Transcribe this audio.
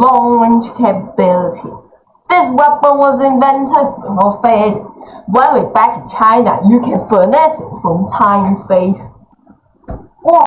long-range capability. This weapon was invented before phase. When we're back in China, you can finesse it from time and space.